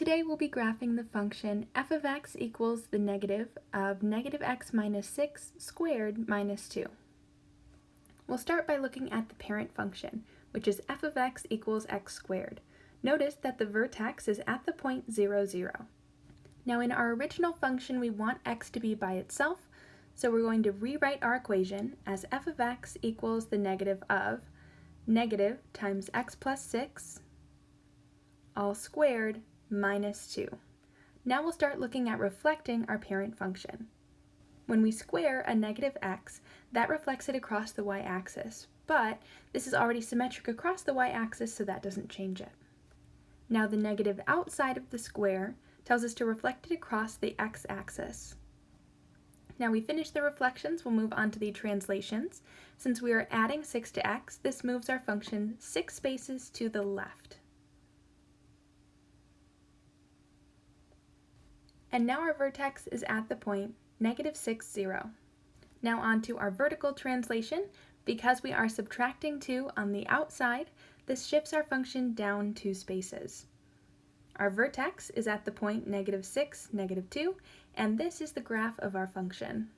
Today we'll be graphing the function f of x equals the negative of negative x minus 6 squared minus 2. We'll start by looking at the parent function, which is f of x equals x squared. Notice that the vertex is at the point 0, 0. Now in our original function we want x to be by itself, so we're going to rewrite our equation as f of x equals the negative of negative times x plus 6 all squared minus 2. Now we'll start looking at reflecting our parent function. When we square a negative x, that reflects it across the y-axis, but this is already symmetric across the y-axis, so that doesn't change it. Now the negative outside of the square tells us to reflect it across the x-axis. Now we finish the reflections, we'll move on to the translations. Since we are adding 6 to x, this moves our function 6 spaces to the left. And now our vertex is at the point negative 6, 0. Now on to our vertical translation. Because we are subtracting 2 on the outside, this shifts our function down two spaces. Our vertex is at the point negative 6, negative 2, and this is the graph of our function.